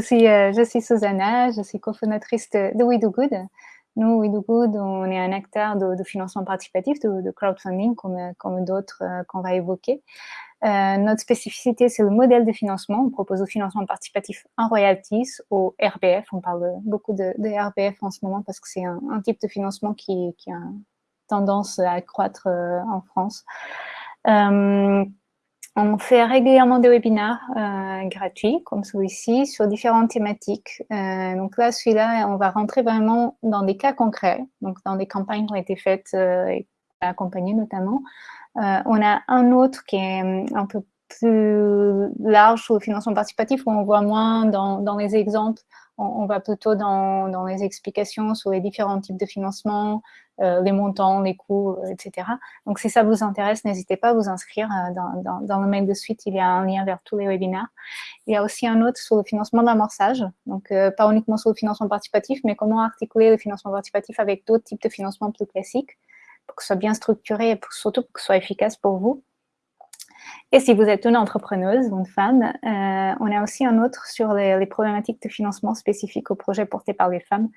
Je suis, euh, je suis Susanna, je suis cofondatrice de, de We Do Good. Nous, We Do Good, on est un acteur de, financement participatif, de, crowdfunding, comme, d'autres euh, qu'on va évoquer. Euh, notre spécificité, c'est le modèle de financement. On propose au financement participatif en royalties, au RBF. On parle beaucoup de, RBF en ce moment parce que c'est un, type de financement qui, a tendance à croître en France. On fait régulièrement des webinaires euh, gratuits, comme celui-ci, sur différentes thématiques. Euh, donc là, celui-là, on va rentrer vraiment dans des cas concrets, donc dans des campagnes qui ont été faites euh, et accompagnées notamment. on a un autre qui est un peu plus large sur le financement participatif, où on voit moins dans, dans les exemples on, va plutôt dans, les explications sur les différents types de financement, euh, les montants, les coûts, euh, etc. Donc, si ça vous intéresse, n'hésitez pas à vous inscrire. Euh, dans, le mail de suite, il y a un lien vers tous les webinaires. Il y a aussi un autre sur le financement d'amorçage. Donc, pas uniquement sur le financement participatif, mais comment articuler le financement participatif avec d'autres types de financement plus classiques pour que ce soit bien structuré et surtout pour que ce soit efficace pour vous. Et si vous êtes une entrepreneuse ou une femme, euh, on a aussi un autre sur les, problématiques de financement spécifiques aux projets portés par les femmes,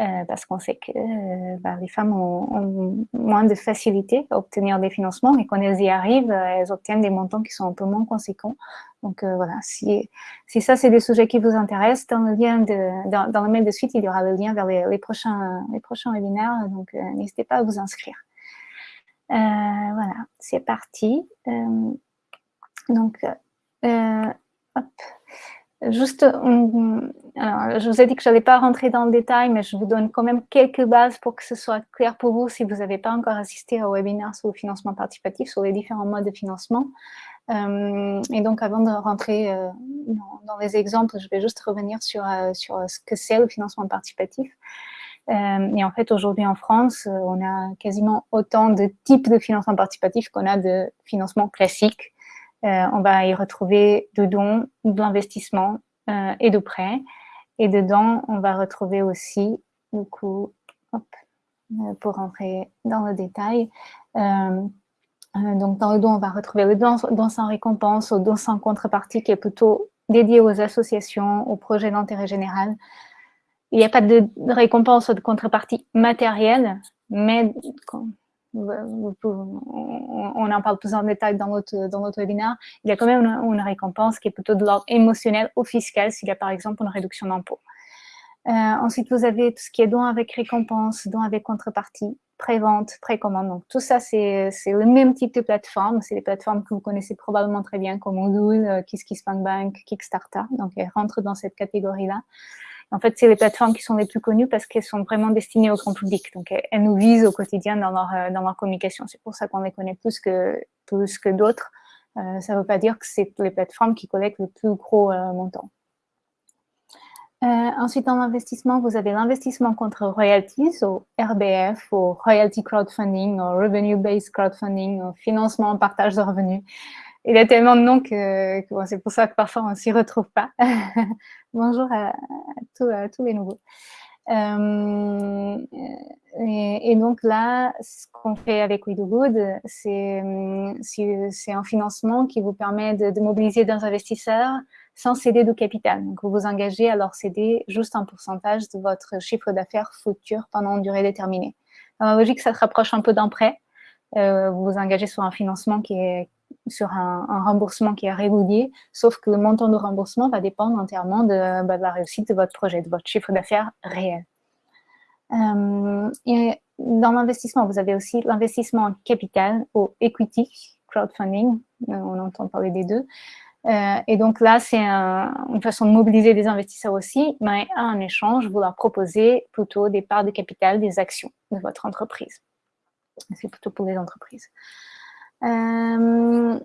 euh, parce qu'on sait que euh, bah, les femmes ont, moins de facilité à obtenir des financements et quand elles y arrivent, elles obtiennent des montants qui sont un peu moins conséquents. Donc voilà, si, ça c'est des sujets qui vous intéressent, dans le, lien de, dans, le mail de suite, il y aura le lien vers les, prochains, les prochains webinaires, donc n'hésitez pas à vous inscrire. Voilà, c'est parti. Donc, euh, Juste, je vous ai dit que je n'allais pas rentrer dans le détail, mais je vous donne quand même quelques bases pour que ce soit clair pour vous si vous n'avez pas encore assisté au webinaire sur le financement participatif, sur les différents modes de financement. Euh, et donc, avant de rentrer euh, dans, les exemples, je vais juste revenir sur ce que c'est le financement participatif. Et en fait, aujourd'hui en France, on a quasiment autant de types de financement participatif qu'on a de financement classique. Euh, on va y retrouver de dons, de l'investissement euh, et de prêts. Et dedans, on va retrouver aussi, du coup, hop, euh, pour rentrer dans le détail, donc dans le don, on va retrouver le don, sans récompense, au don sans contrepartie qui est plutôt dédié aux associations, aux projets d'intérêt général. Il n'y a pas de récompense ou de contrepartie matérielle, mais on en parle plus en détail dans notre, dans notre webinaire, il y a quand même une, récompense qui est plutôt de l'ordre émotionnel ou fiscal s'il y a par exemple une réduction d'impôt. Euh, ensuite, vous avez tout ce qui est don avec récompense, don avec contrepartie, pré-vente, précommande. Donc, tout ça, c'est le même type de plateforme. C'est des plateformes que vous connaissez probablement très bien, comme Odoo, euh, KissKissBankBank, Kickstarter. Donc, elles rentrent dans cette catégorie-là. En fait, c'est les plateformes qui sont les plus connues parce qu'elles sont vraiment destinées au grand public. Donc, elles, nous visent au quotidien dans leur, euh, dans leur communication. C'est pour ça qu'on les connaît plus que, que d'autres. Euh, ça ne veut pas dire que c'est les plateformes qui collectent le plus gros euh, montant. ensuite, dans l'investissement, vous avez l'investissement contre royalties, au RBF, au royalty crowdfunding, au revenue-based crowdfunding, au financement en partage de revenus il y a tellement de noms que, c'est pour ça que parfois on ne s'y retrouve pas. Bonjour à, tous, les nouveaux. Euh, et, donc là, ce qu'on fait avec We Do Good, c'est un financement qui vous permet de, mobiliser des investisseurs sans céder de capital. Donc vous vous engagez à leur céder juste un pourcentage de votre chiffre d'affaires futur pendant une durée déterminée. Dans la logique, ça se rapproche un peu d'un prêt. Euh, vous vous engagez sur un financement qui est, sur un, remboursement qui est régulier, sauf que le montant de remboursement va dépendre entièrement de, bah, la réussite de votre projet, de votre chiffre d'affaires réel. Euh, dans l'investissement, vous avez aussi l'investissement en capital ou equity, crowdfunding, euh, on entend parler des deux. Euh, et donc là, c'est une façon de mobiliser des investisseurs aussi, mais en échange, vous leur proposez plutôt des parts de capital, des actions de votre entreprise. C'est plutôt pour les entreprises. Euh,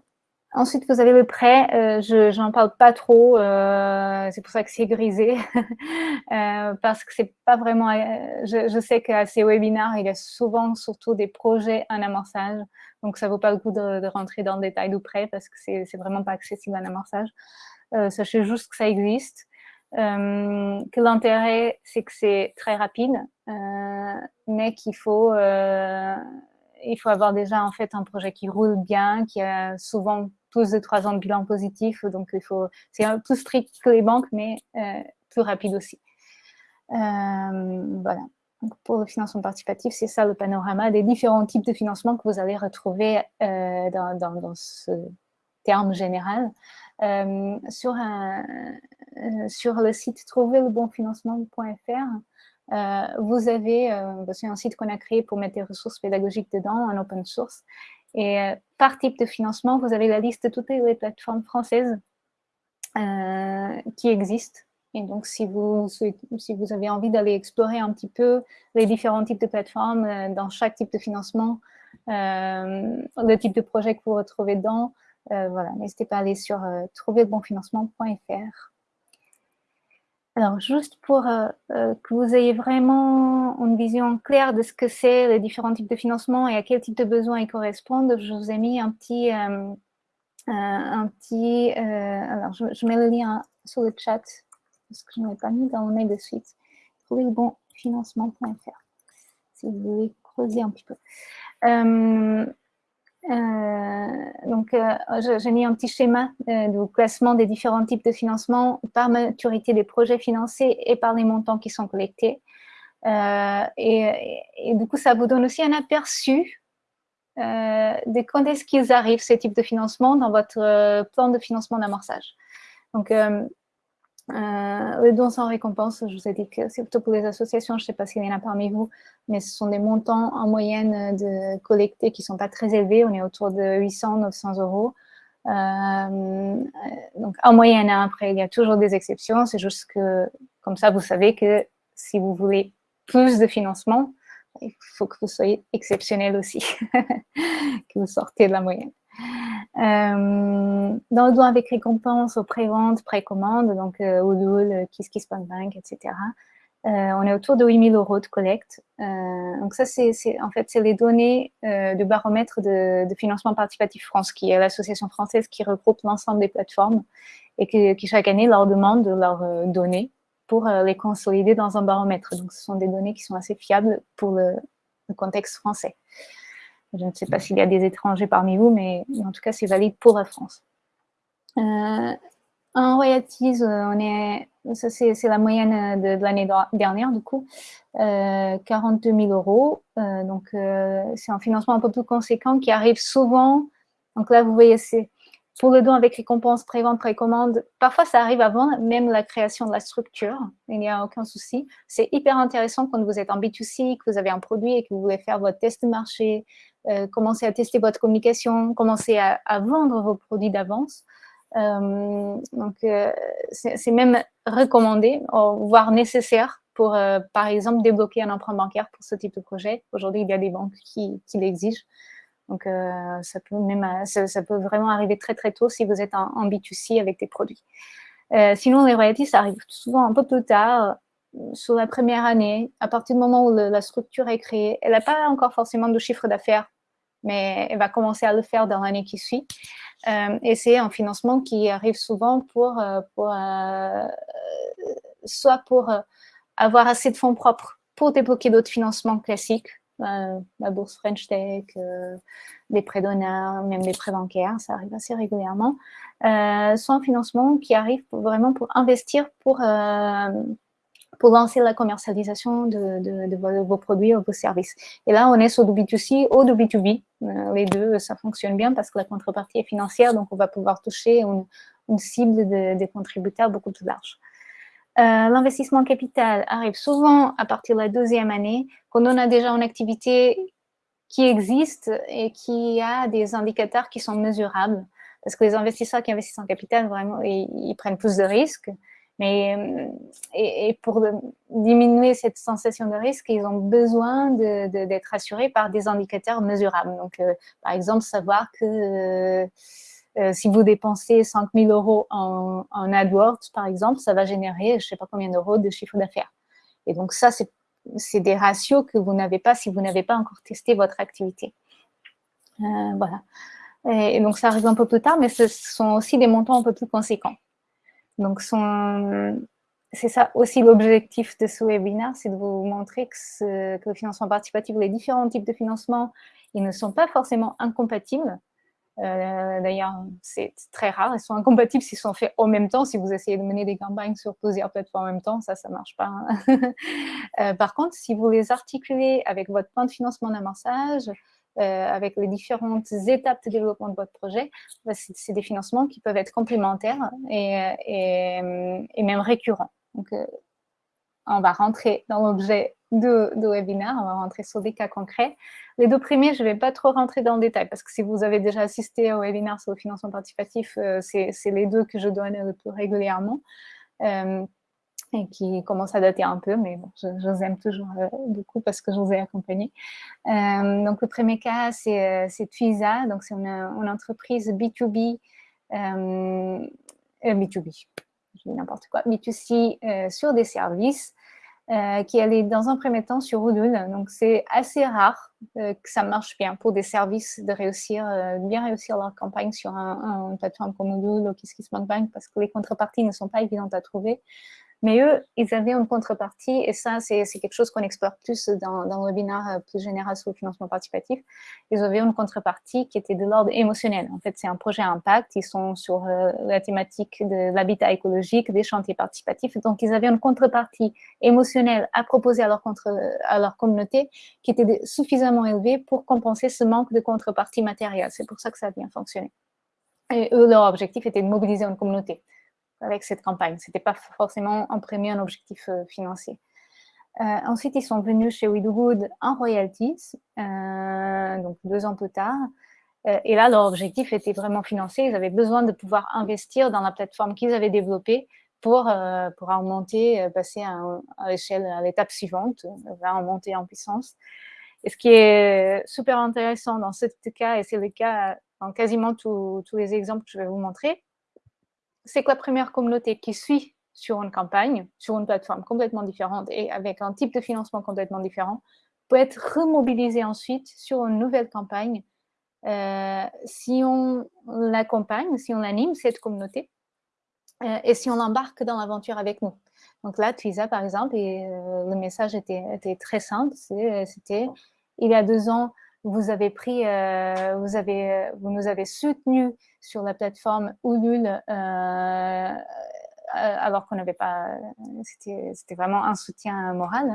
ensuite, vous avez le prêt. Euh, je n'en parle pas trop. Euh, c'est pour ça que c'est grisé. parce que c'est pas vraiment... Je, sais qu'à ces webinaires, il y a souvent surtout des projets en amorçage. Donc, ça vaut pas le coup de, rentrer dans le détail du prêt parce que c'est vraiment pas accessible en amorçage. sachez juste que ça existe. que l'intérêt, c'est que c'est très rapide, mais qu'il faut il faut avoir déjà en fait un projet qui roule bien, qui a souvent plus de trois ans de bilan positif, donc il faut, c'est un peu strict que les banques, mais plus rapide aussi. voilà. pour le financement participatif, c'est ça le panorama des différents types de financement que vous allez retrouver dans, dans, ce terme général. sur, sur le site trouverlebonfinancement.fr, euh, vous avez, euh, c'est un site qu'on a créé pour mettre des ressources pédagogiques dedans, en open source. Et euh, par type de financement, vous avez la liste de toutes les plateformes françaises qui existent. Et donc, si vous, si vous avez envie d'aller explorer un petit peu les différents types de plateformes dans chaque type de financement, le type de projet que vous retrouvez dedans, voilà, n'hésitez pas à aller sur trouverbonfinancement.fr. Alors, juste pour euh, euh, que vous ayez vraiment une vision claire de ce que c'est les différents types de financement et à quel type de besoins ils correspondent, je vous ai mis un petit... Euh, un petit alors, je, mets le lien sur le chat, parce que je ne l'ai pas mis dans mon mail de suite. Trouvez le bon financement.fr, si vous voulez creuser un petit peu. Euh, donc, euh, j'ai mis un petit schéma euh, de classement des différents types de financement par maturité des projets financés et par les montants qui sont collectés. Et, du coup, ça vous donne aussi un aperçu de quand est-ce qu'ils arrivent, ces types de financement, dans votre plan de financement d'amorçage. Donc, euh, les dons sans récompense, je vous ai dit que c'est plutôt pour les associations, je ne sais pas s'il y en a parmi vous, mais ce sont des montants en moyenne de collectés qui ne sont pas très élevés, on est autour de 800, 900 euros. Euh, donc en moyenne, hein, après il y a toujours des exceptions, c'est juste que comme ça vous savez que si vous voulez plus de financement, il faut que vous soyez exceptionnel aussi, que vous sortez de la moyenne. Euh, dans le don avec récompense, aux pré-ventes, pré-commandes, donc euh, KissKissPankBank, etc. Euh, on est autour de 8000 euros de collecte. Donc ça, c'est en fait, c'est les données de baromètre de, financement participatif France, qui est l'association française qui regroupe l'ensemble des plateformes et qui, chaque année leur demande de leurs données pour les consolider dans un baromètre. Donc ce sont des données qui sont assez fiables pour le contexte français. Je ne sais pas s'il y a des étrangers parmi vous, mais en tout cas, c'est valide pour la France. Euh, en royalties, euh, on est, ça c'est la moyenne de, l'année dernière, du coup, 42 000 euros. Euh, donc, c'est un financement un peu plus conséquent qui arrive souvent. Donc là, vous voyez, c'est pour le don avec récompense, pré-vente, précommande, parfois ça arrive avant même la création de la structure, il n'y a aucun souci. C'est hyper intéressant quand vous êtes en B2C, que vous avez un produit et que vous voulez faire votre test de marché, euh, commencer à tester votre communication, commencer à, vendre vos produits d'avance. Euh, donc, euh, c'est même recommandé, voire nécessaire pour, par exemple, débloquer un emprunt bancaire pour ce type de projet. Aujourd'hui, il y a des banques qui, l'exigent. Donc, ça, peut même, ça, peut vraiment arriver très, très tôt si vous êtes en B2C avec des produits. sinon, les royalties, ça arrive souvent un peu plus tard, sur la première année, à partir du moment où la structure est créée. Elle n'a pas encore forcément de chiffre d'affaires mais elle va commencer à le faire dans l'année qui suit. Euh, et c'est un financement qui arrive souvent pour, euh, euh, soit pour avoir assez de fonds propres pour débloquer d'autres financements classiques, la bourse French Tech, des prêts d'honneur, même des prêts bancaires, ça arrive assez régulièrement, soit un financement qui arrive vraiment pour investir pour pour lancer la commercialisation de, vos, produits ou vos services. Et là, on est sur du B2C ou du B2B. Euh, les deux, ça fonctionne bien parce que la contrepartie est financière, donc on va pouvoir toucher une, cible de, contributeurs beaucoup plus large. Euh, l'investissement capital arrive souvent à partir de la deuxième année, quand on a déjà une activité qui existe et qui a des indicateurs qui sont mesurables. Parce que les investisseurs qui investissent en capital, vraiment, ils prennent plus de risques. Mais, euh, et, pour diminuer cette sensation de risque, ils ont besoin d'être assurés par des indicateurs mesurables. Donc, euh, par exemple, savoir que euh, si vous dépensez 5 000 euros en, en, AdWords, par exemple, ça va générer je ne sais pas combien d'euros de chiffre d'affaires. Et donc, ça, c'est des ratios que vous n'avez pas si vous n'avez pas encore testé votre activité. voilà. et, donc, ça arrive un peu plus tard, mais ce sont aussi des montants un peu plus conséquents. Donc, c'est ça aussi l'objectif de ce webinaire, c'est de vous montrer que, le financement participatif, les différents types de financement, ils ne sont pas forcément incompatibles. D'ailleurs, c'est très rare. Ils sont incompatibles s'ils sont faits en même temps. Si vous essayez de mener des campagnes sur plusieurs plateformes en même temps, ça, ça ne marche pas. Hein. par contre, si vous les articulez avec votre plan de financement d'amorçage, euh, avec les différentes étapes de développement de votre projet, bah, c'est des financements qui peuvent être complémentaires et, et, même récurrents. Donc, euh, on va rentrer dans l'objet de, de, webinaire, on va rentrer sur des cas concrets. Les deux premiers, je ne vais pas trop rentrer dans le détail parce que si vous avez déjà assisté au webinaire sur le financement participatif, euh, c'est les deux que je donne le plus régulièrement et qui commence à dater un peu, mais bon, je, vous aime toujours euh, beaucoup parce que je vous ai accompagné. Euh, donc, le premier cas, c'est euh, Twiza, donc c'est une, entreprise B2B, B2B, je dis n'importe quoi, B2C sur des services qui allait dans un premier temps sur Ulule. Donc, c'est assez rare que ça marche bien pour des services de réussir, bien réussir leur campagne sur un, une plateforme comme Ulule ou KissKissBankBank parce que les contreparties ne sont pas évidentes à trouver. Mais eux, ils avaient une contrepartie, et ça, c'est quelque chose qu'on explore plus dans, dans, le webinaire euh, plus général sur le financement participatif. Ils avaient une contrepartie qui était de l'ordre émotionnel. En fait, c'est un projet impact. Ils sont sur euh, la thématique de l'habitat écologique, des chantiers participatifs. Donc, ils avaient une contrepartie émotionnelle à proposer à leur, contre, à leur communauté qui était suffisamment élevée pour compenser ce manque de contrepartie matérielle. C'est pour ça que ça a bien fonctionné. Et eux, leur objectif était de mobiliser une communauté avec cette campagne. Ce n'était pas forcément en premier un objectif euh, financier. Euh, ensuite, ils sont venus chez Good en royalties, euh, donc deux ans plus tard. et là, leur objectif était vraiment financier. Ils avaient besoin de pouvoir investir dans la plateforme qu'ils avaient développée pour, pour en monter, passer à, l'échelle, à l'étape suivante, en monter en puissance. Et ce qui est super intéressant dans ce cas, et c'est le cas dans quasiment tous les exemples que je vais vous montrer, c'est que la première communauté qui suit sur une campagne, sur une plateforme complètement différente et avec un type de financement complètement différent, peut être remobilisée ensuite sur une nouvelle campagne euh, si on l'accompagne, si on anime cette communauté euh, et si on l'embarque dans l'aventure avec nous. Donc là, Twiza, par exemple, et, euh, le message était, était très simple, c'était il y a deux ans, vous avez pris, euh, euh, vous nous avez soutenus sur la plateforme Ulule, euh, alors qu'on n'avait pas, c'était vraiment un soutien moral.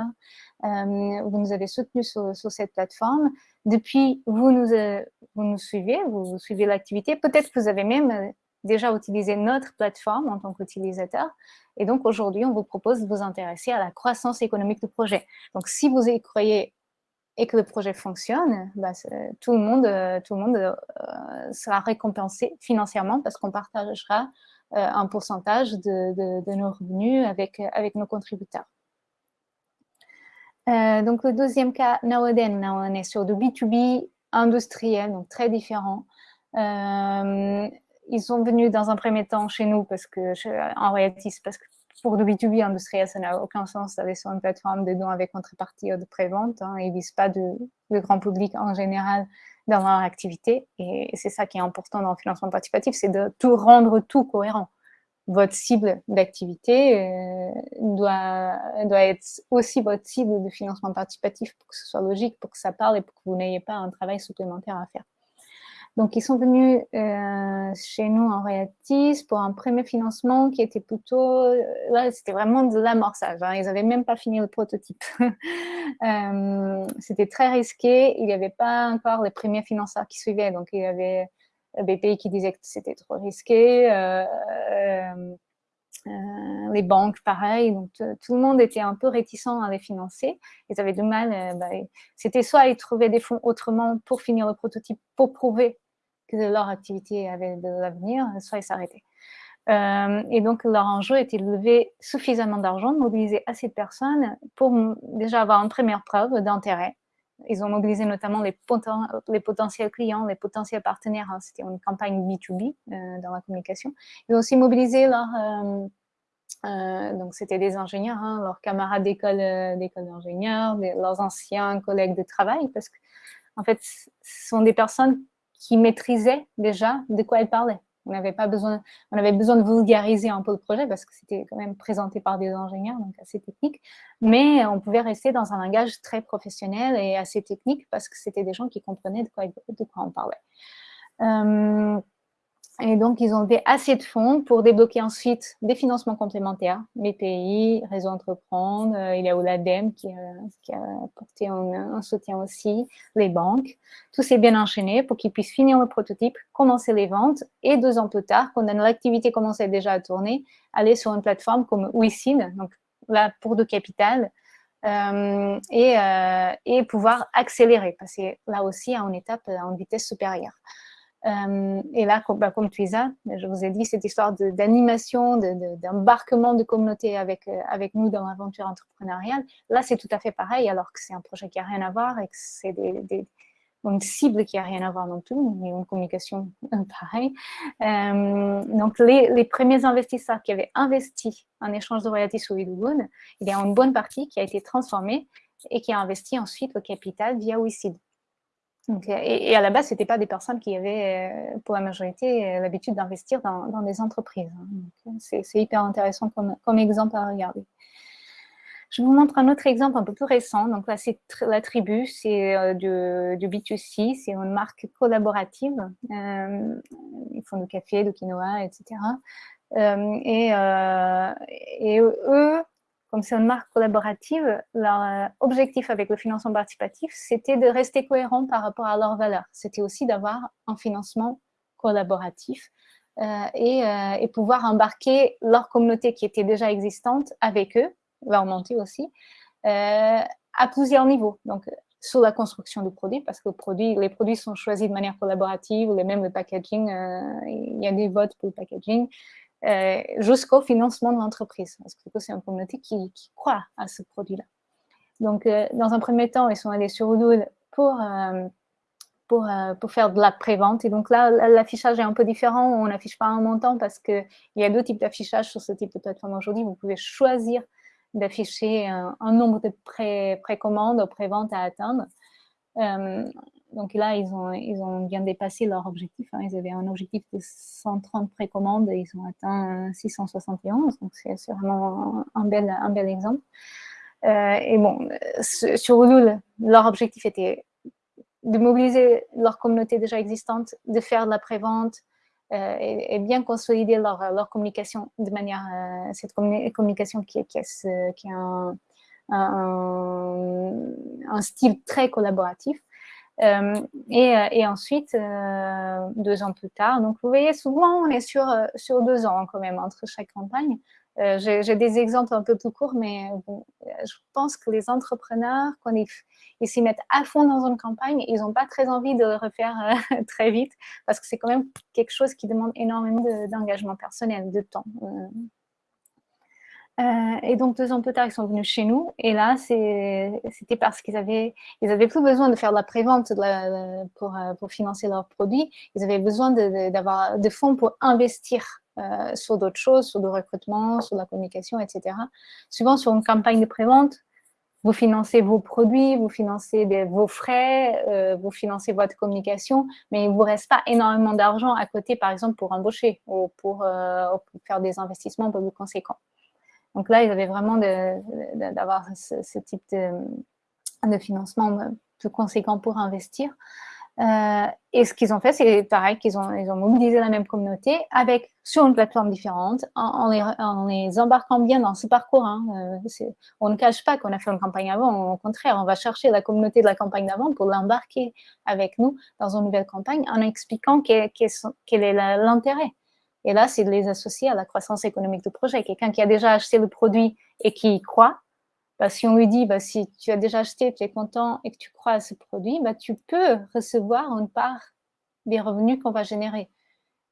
Hein. vous nous avez soutenus sur, cette plateforme. Depuis, vous nous suivez, vous, suivez l'activité. Peut-être que vous avez même déjà utilisé notre plateforme en tant qu'utilisateur. Et donc, aujourd'hui, on vous propose de vous intéresser à la croissance économique du projet. Donc, si vous y croyez et que le projet fonctionne, bah, tout le monde, euh, tout le monde euh, sera récompensé financièrement parce qu'on partagera euh, un pourcentage de, nos revenus avec, avec nos contributeurs. donc, le deuxième cas, Naoden, on est sur du B2B industriel, donc très différent. ils sont venus dans un premier temps chez nous parce que, en réalité, parce que pour le B2B industriel, ça n'a aucun sens d'aller sur une plateforme de dons avec contrepartie de prévente. Hein. Ils ne visent pas le grand public en général dans leur activité. Et c'est ça qui est important dans le financement participatif, c'est de tout rendre tout cohérent. Votre cible d'activité euh, doit, doit être aussi votre cible de financement participatif pour que ce soit logique, pour que ça parle et pour que vous n'ayez pas un travail supplémentaire à faire. Donc, ils sont venus euh, chez nous en Reactis pour un premier financement qui était plutôt, euh, là, c'était vraiment de l'amorçage. Hein. Ils n'avaient même pas fini le prototype. euh, c'était très risqué. Il n'y avait pas encore les premiers financeurs qui suivaient. Donc, il y avait BPI qui disait que c'était trop risqué. Euh, euh, les banques, pareil. Donc, tout le monde était un peu réticent à les financer. Ils avaient du mal. Bah, c'était soit ils trouvaient des fonds autrement pour finir le prototype, pour prouver que leur activité avait de l'avenir, soit ils s'arrêtaient. Euh, et donc, leur enjeu était de lever suffisamment d'argent, de mobiliser assez de personnes pour déjà avoir une première preuve d'intérêt. Ils ont mobilisé notamment les, potentiels clients, les potentiels partenaires. Hein. C'était une campagne B2B euh, dans la communication. Ils ont aussi mobilisé leurs... Euh, donc, c'était des ingénieurs, hein, leurs camarades d'école d'ingénieurs, leurs anciens collègues de travail, parce que, en fait, ce sont des personnes qui maîtrisaient déjà de quoi elle parlait. On avait pas besoin, de vulgariser un peu le projet parce que c'était quand même présenté par des ingénieurs, donc assez technique. Mais on pouvait rester dans un langage très professionnel et assez technique parce que c'était des gens qui comprenaient de quoi, de quoi on parlait. Et donc, ils ont fait assez de fonds pour débloquer ensuite des financements complémentaires. BPI, Réseau Entreprendre, euh, il y a l'ADEME qui, qui, a apporté un, soutien aussi, les banques. Tout s'est bien enchaîné pour qu'ils puissent finir le prototype, commencer les ventes et deux ans plus tard, quand l'activité commençait déjà à tourner, aller sur une plateforme comme WeSeed, donc là pour de capital, euh, et, euh, et pouvoir accélérer, passer là aussi à une étape en vitesse supérieure. Euh, et là, comme, bah, comme Tuisa, je vous ai dit, cette histoire d'animation, d'embarquement de, communauté avec, euh, avec nous dans l'aventure entrepreneuriale, là, c'est tout à fait pareil, alors que c'est un projet qui n'a rien à voir et que c'est une cible qui n'a rien à voir non plus, mais une communication pareille. Euh, donc, les, premiers investisseurs qui avaient investi en échange de royalties sur Widowood, il y a une bonne partie qui a été transformée et qui a investi ensuite le capital via WeSeed et, à la base, ce n'étaient pas des personnes qui avaient, euh, pour la majorité, euh, l'habitude d'investir dans, des entreprises. Hein. C'est hyper intéressant comme, exemple à regarder. Je vous montre un autre exemple un peu plus récent. Donc là, c'est la tribu, c'est euh, du, B2C, c'est une marque collaborative. ils font du café, du quinoa, etc. et, et, eux, comme c'est une marque collaborative, leur euh, objectif avec le financement participatif, c'était de rester cohérent par rapport à leurs valeurs. C'était aussi d'avoir un financement collaboratif euh, euh, et, pouvoir embarquer leur communauté qui était déjà existante avec eux, leur montée aussi, à plusieurs niveaux. Donc, sur la construction du produit, parce que les produits sont choisis de manière collaborative, ou même le packaging, il y a des votes pour le packaging, euh, jusqu'au financement de l'entreprise. Parce que c'est une communauté qui, croit à ce produit-là. Donc, euh, dans un premier temps, ils sont allés sur Udul pour, euh, pour, pour, faire de la prévente. Et donc là, l'affichage est un peu différent. On n'affiche pas un montant parce qu'il y a deux types d'affichage sur ce type de plateforme aujourd'hui. Vous pouvez choisir d'afficher un, nombre de précommandes pré ou préventes à atteindre donc là, ils ont, bien dépassé leur objectif. Hein. Ils avaient un objectif de 130 précommandes et ils ont atteint 671. Donc c'est vraiment un bel, exemple. Euh, et bon, sur Ulule, leur objectif était de mobiliser leur communauté déjà existante, de faire de la prévente euh, et, bien consolider leur, communication de manière, euh, cette communication qui, un, un, style très collaboratif. Euh, et, euh, et, ensuite, euh, deux ans plus tard, donc vous voyez, souvent on est sur, sur deux ans quand même entre chaque campagne. J'ai des exemples un peu plus courts, mais je pense que les entrepreneurs, quand ils s'y mettent à fond dans une campagne, ils n'ont pas très envie de le refaire très vite, parce que c'est quand même quelque chose qui demande énormément d'engagement personnel, de temps. Et donc, deux ans plus tard, ils sont venus chez nous. Et là, c'était parce qu'ils avaient, ils avaient plus besoin de faire de la prévente pour, euh, pour financer leurs produits. Ils avaient besoin d'avoir de, fonds pour investir euh, sur d'autres choses, sur le recrutement, sur la communication, etc. Souvent, sur une campagne de prévente, vous financez vos produits, vous financez vos frais, vous financez votre communication, mais il ne vous reste pas énormément d'argent à côté, par exemple, pour embaucher ou pour, faire des investissements peu plus conséquents. Donc là, ils avaient vraiment d'avoir ce, type de, financement plus conséquent pour investir. Euh, et ce qu'ils ont fait, c'est pareil, qu'ils ont, ils ont mobilisé la même communauté avec, sur une plateforme différente, en, les, embarquant bien dans ce parcours. Hein. Euh, on ne cache pas qu'on a fait une campagne avant, au contraire, on va chercher la communauté de la campagne d'avant pour l'embarquer avec nous dans une nouvelle campagne en expliquant quel est l'intérêt. Et là, c'est de les associer à la croissance économique du projet. Quelqu'un qui a déjà acheté le produit et qui y croit, bah, si on lui dit, bah, si tu as déjà acheté, tu es content et que tu crois à ce produit, bah, tu peux recevoir une part des revenus qu'on va générer.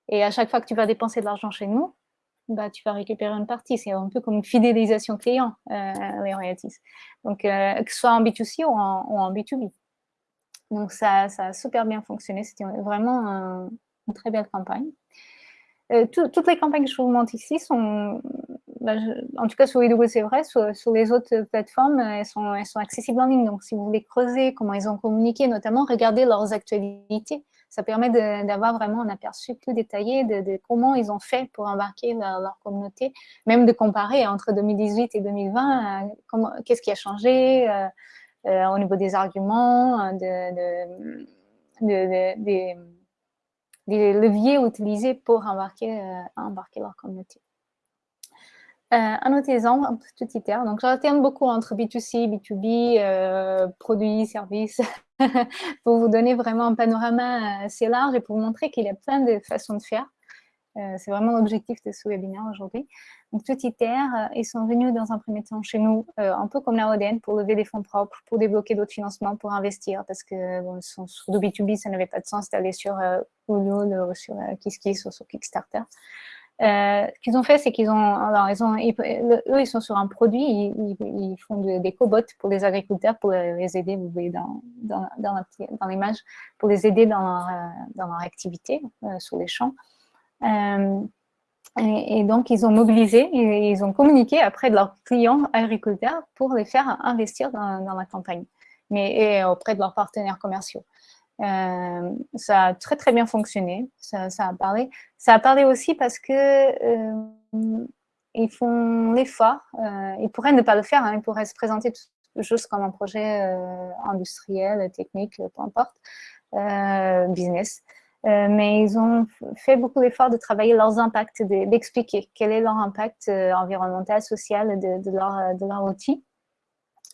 Et à chaque fois que tu vas dépenser de l'argent chez nous, tu vas récupérer une partie. C'est un peu comme une fidélisation client, euh, les royalties. Donc, euh, que ce soit en B2C ou en, B2B. Donc, ça, a super bien fonctionné. C'était vraiment une très belle campagne. Euh, toutes les campagnes que je vous montre ici sont, bah, en tout cas sur Widow c'est vrai, sur, les autres plateformes, elles sont, elles sont accessibles en ligne. Donc si vous voulez creuser comment ils ont communiqué, notamment regardez leurs actualités. Ça permet d'avoir vraiment un aperçu plus détaillé de, comment ils ont fait pour embarquer leur, communauté, même de comparer entre 2018 et 2020, euh, qu'est-ce qui a changé euh, au niveau des arguments, de, de des leviers utilisés pour embarquer, embarquer leur communauté. un autre exemple, terme. Donc, j'alterne beaucoup entre B2C, B2B, produits, services, pour vous donner vraiment un panorama assez large et pour vous montrer qu'il y a plein de façons de faire. Euh, c'est vraiment l'objectif de ce webinaire aujourd'hui. Donc, tout ITER, euh, ils sont venus dans un premier temps chez nous, euh, un peu comme la ODN, pour lever des fonds propres, pour débloquer d'autres financements, pour investir, parce que bon, sur le B2B, ça n'avait pas de sens d'aller sur Ulule, sur KissKiss ou sur Kickstarter. ce qu'ils ont fait, c'est qu'ils ont, alors ils ont, eux, ils sont sur un produit, ils, font des cobots pour les agriculteurs, pour les aider, vous voyez dans, l'image, pour les aider dans leur activité sur les champs. Euh, et, donc, ils ont mobilisé, et ils ont communiqué auprès de leurs clients agriculteurs pour les faire investir dans, la campagne, mais auprès de leurs partenaires commerciaux. Euh, ça a très très bien fonctionné, ça, a parlé. Ça a parlé aussi parce que euh, ils font l'effort, ils pourraient ne pas le faire, hein, ils pourraient se présenter juste comme un projet industriel, technique, peu importe, business. Euh, mais ils ont fait beaucoup d'efforts de travailler leurs impacts, d'expliquer quel est leur impact euh, environnemental, social de, leur, de leur outil.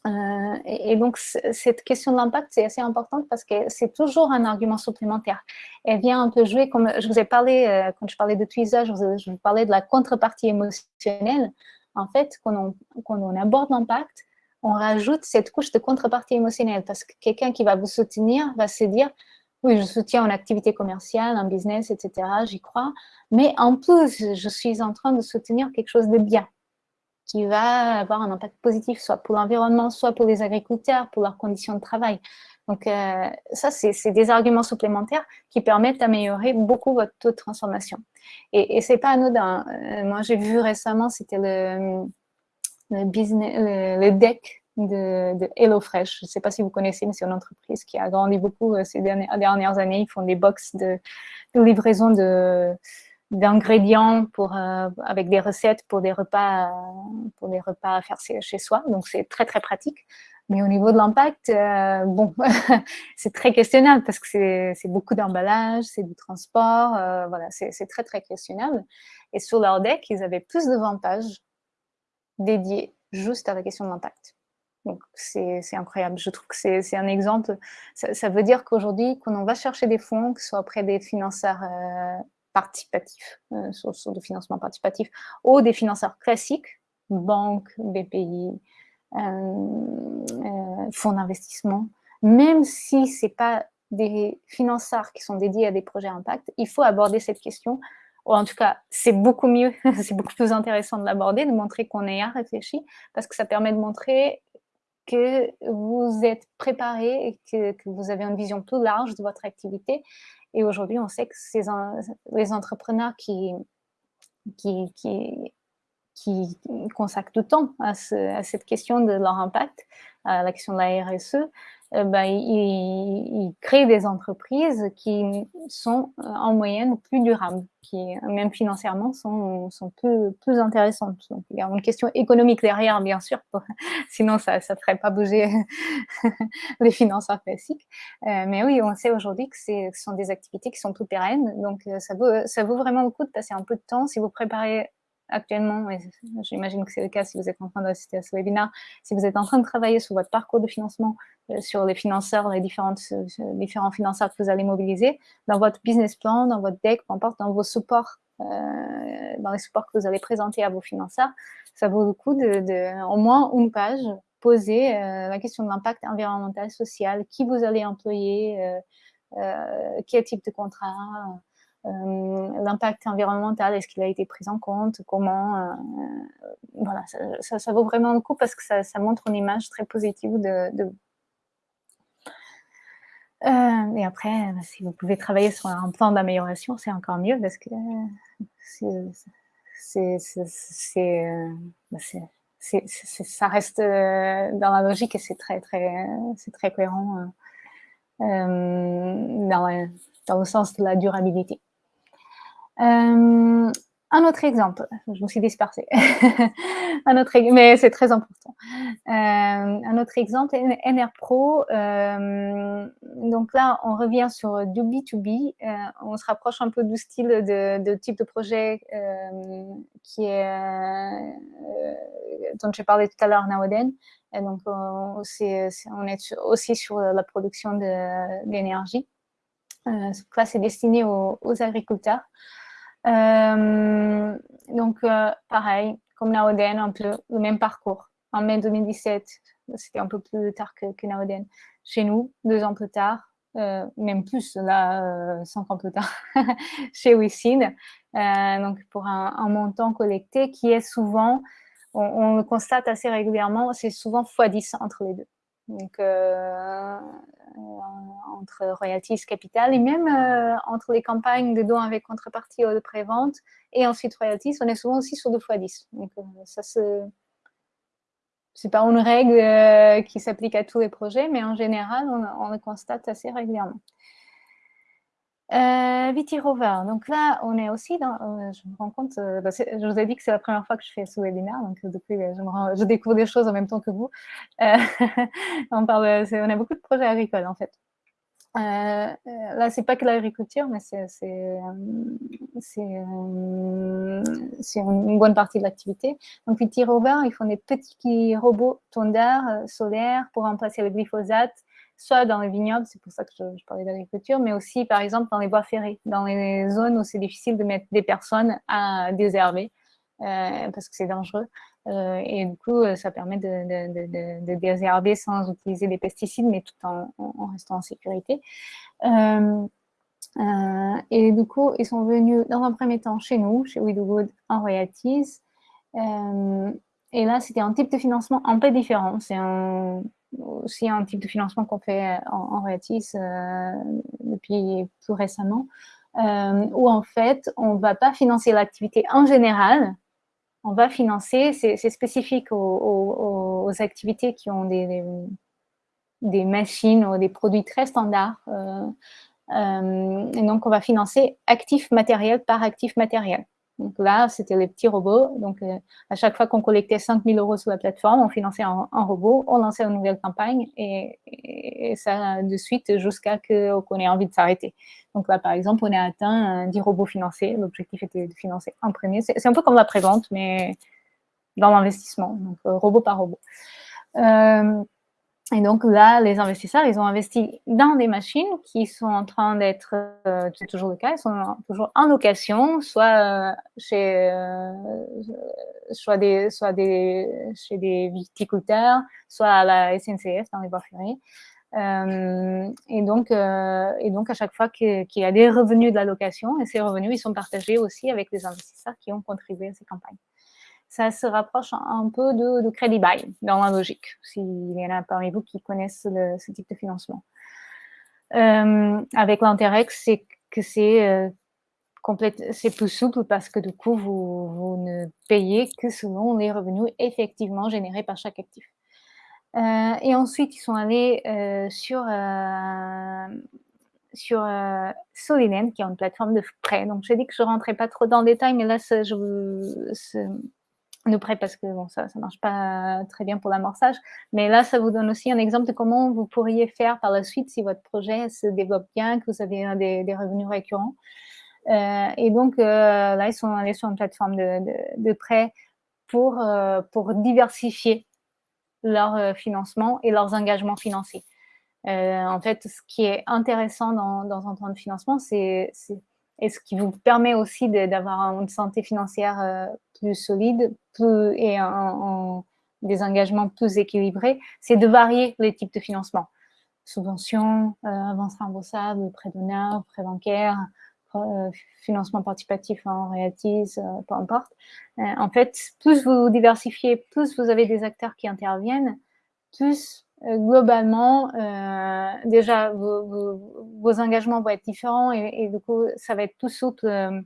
Euh, et, donc, cette question de l'impact, c'est assez importante parce que c'est toujours un argument supplémentaire. Elle vient un peu jouer, comme je vous ai parlé, quand je parlais de tweezage, je, vous parlais de la contrepartie émotionnelle. En fait, quand on aborde l'impact, on rajoute cette couche de contrepartie émotionnelle parce que quelqu'un qui va vous soutenir va se dire oui, je soutiens une activité commerciale, un business, etc. J'y crois. Mais en plus, je suis en train de soutenir quelque chose de bien qui va avoir un impact positif, soit pour l'environnement, soit pour les agriculteurs, pour leurs conditions de travail. Donc, euh, ça, c'est des arguments supplémentaires qui permettent d'améliorer beaucoup votre taux de transformation. Et, et c'est pas anodin. Euh, moi, j'ai vu récemment, c'était le, business, le, le deck de, HelloFresh. Je ne sais pas si vous connaissez, mais c'est une entreprise qui a grandi beaucoup euh, ces dernières, années. Ils font des box de, livraison d'ingrédients pour euh, avec des recettes pour des repas pour des repas à faire chez soi donc c'est très très pratique mais au niveau de l'impact euh, bon c'est très questionnable parce que c'est beaucoup d'emballage c'est du transport voilà c'est très très questionnable et sur leur deck ils avaient plus d'avantages dédiés juste à la question de l'impact donc, c'est incroyable. Je trouve que c'est un exemple. Ça, veut dire qu'aujourd'hui, quand on va chercher des fonds, que ce soit auprès des financeurs euh, participatifs, euh, sur, de financement participatif, ou des financeurs classiques, banques, BPI, euh, euh, fonds d'investissement, même si ce n'est pas des financeurs qui sont dédiés à des projets impact, il faut aborder cette question ou en tout cas, c'est beaucoup mieux, c'est beaucoup plus intéressant de l'aborder, de montrer qu'on est à réfléchi, parce que ça permet de montrer que vous êtes préparé et que, vous avez une vision plus large de votre activité. Et aujourd'hui, on sait que c'est les entrepreneurs qui, qui, qui, qui consacrent du temps à, cette question de leur impact, à la question de la RSE, euh, bah, ils, créent des entreprises qui sont euh, en moyenne plus durables, qui même financièrement sont, sont plus, intéressantes. Donc, il y a une question économique derrière, bien sûr, sinon ça ne ferait pas bouger les financeurs classiques. Euh, mais oui, on sait aujourd'hui que ce sont des activités qui sont plus pérennes, donc ça vaut, ça vaut vraiment le coup de passer un peu de temps si vous préparez actuellement, et j'imagine que c'est le cas si vous êtes en train d'assister à ce webinaire, si vous êtes en train de travailler sur votre parcours de financement, euh, sur les financeurs, les différentes, euh, différents financeurs que vous allez mobiliser, dans votre business plan, dans votre deck, peu importe, dans vos supports, euh, dans les supports que vous allez présenter à vos financeurs, ça vaut le coup de, au moins une page, poser la question de l'impact environnemental, social, qui vous allez employer, quel type de contrat, l'impact environnemental, est-ce qu'il a été pris en compte, comment, euh, voilà, ça, vaut vraiment le coup parce que ça, montre une image très positive de, de euh, et après, bah, si vous pouvez travailler sur un plan d'amélioration, c'est encore mieux parce que ça reste dans la logique et c'est très, très, très cohérent dans, le sens de la durabilité. Euh, un autre exemple, je me suis dispersée, un autre, mais c'est très important. Euh, un autre exemple, NR Pro, euh, donc là, on revient sur du B2B, euh, on se rapproche un peu du style de, type de projet qui dont j'ai parlé tout à l'heure, Naoden. Et donc, on, est, aussi sur la production d'énergie. là, c'est destiné aux agriculteurs. Euh, donc, euh, pareil, comme Naoden, un peu le même parcours. En mai 2017, c'était un peu plus tard que, que Naoden. Chez nous, deux ans plus tard, euh, même plus, là, cinq ans plus tard, chez WeSeed. donc, pour un, montant collecté qui est souvent, on, on le constate assez régulièrement, c'est souvent x10 entre les deux. Donc, euh, entre royalties capital et même euh, entre les campagnes de dons avec contrepartie ou de prévente et ensuite royalties, on est souvent aussi sur 2 fois 10. Donc euh, ça c'est pas une règle qui s'applique à tous les projets, mais en général, on, le constate assez régulièrement. Euh, Viti Rover, donc là, on est aussi dans, je me rends compte, bah, je vous ai dit que c'est la première fois que je fais ce webinaire, donc depuis, je, découvre des choses en même temps que vous. on, on a beaucoup de projets agricoles, en fait. Euh, là, c'est pas que l'agriculture, mais c'est une bonne partie de l'activité. Donc, Viti Rover, ils font des petits robots tondeurs solaires pour remplacer le glyphosate soit dans les vignobles, c'est pour ça que je, parlais d'agriculture, mais aussi, par exemple, dans les bois ferrés, dans les zones où c'est difficile de mettre des personnes à désherber, euh, parce que c'est dangereux. Euh, et du coup, ça permet de, désherber sans utiliser des pesticides, mais tout en, restant en sécurité. Euh, et du coup, ils sont venus dans un premier temps chez nous, chez Widowwood, en royalties. et là, c'était un type de financement un peu différent. C'est un aussi un type de financement qu'on fait en, en euh, depuis plus récemment, euh, où en fait, on ne va pas financer l'activité en général, on va financer, c'est spécifique aux, activités qui ont des, machines ou des produits très standards. Euh, et donc, on va financer actif matériel par actif matériel. Donc là, c'était les petits robots. Donc, euh, à chaque fois qu'on collectait 5000 euros sur la plateforme, on finançait un, robot, on lançait une nouvelle campagne et, ça de suite jusqu'à ce qu'on ait envie de s'arrêter. Donc là, par exemple, on a atteint 10 robots financés. L'objectif était de financer un premier. C'est un peu comme la prévente, mais dans l'investissement, donc euh, robot par robot. Euh, et donc là, les investisseurs, ils ont investi dans des machines qui sont en train d'être, euh, c'est toujours le cas, ils sont toujours en location, soit euh, chez, euh, des, soit des, chez des viticulteurs, soit à la SNCF dans les bois ferrés. et, donc, et donc, à chaque fois qu'il y a des revenus de la location, et ces revenus, ils sont partagés aussi avec les investisseurs qui ont contribué à ces campagnes ça se rapproche un peu de, de Credit Buy dans la logique, s'il y en a parmi vous qui connaissent ce type de financement. Euh, avec l'intérêt, c'est que c'est euh, plus souple parce que du coup, vous, ne payez que selon les revenus effectivement générés par chaque actif. Euh, et ensuite, ils sont allés sur, sur Solinen, qui est une plateforme de prêt. Donc, j'ai dit que je ne rentrais pas trop dans le détail, mais là, je, de près parce que bon, ça ne marche pas très bien pour l'amorçage. Mais là, ça vous donne aussi un exemple de comment vous pourriez faire par la suite si votre projet se développe bien, que vous avez des, revenus récurrents. Euh, et donc, euh, là, ils sont allés sur une plateforme de, de, prêt pour, euh, pour diversifier leur financement et leurs engagements financiers. en fait, ce qui est intéressant dans, dans un temps de financement, c'est et ce qui vous permet aussi d'avoir une santé financière euh, plus solide et des engagements plus équilibrés, c'est de varier les types de financement. Subventions, euh, avances remboursables, prêt d'honneur, prêt bancaire, euh, financement participatif en royalties, peu importe. en fait, plus vous diversifiez, plus vous avez des acteurs qui interviennent, plus euh, globalement, euh, déjà, vos, engagements vont être différents et, du coup, ça va être tout souple. Euh,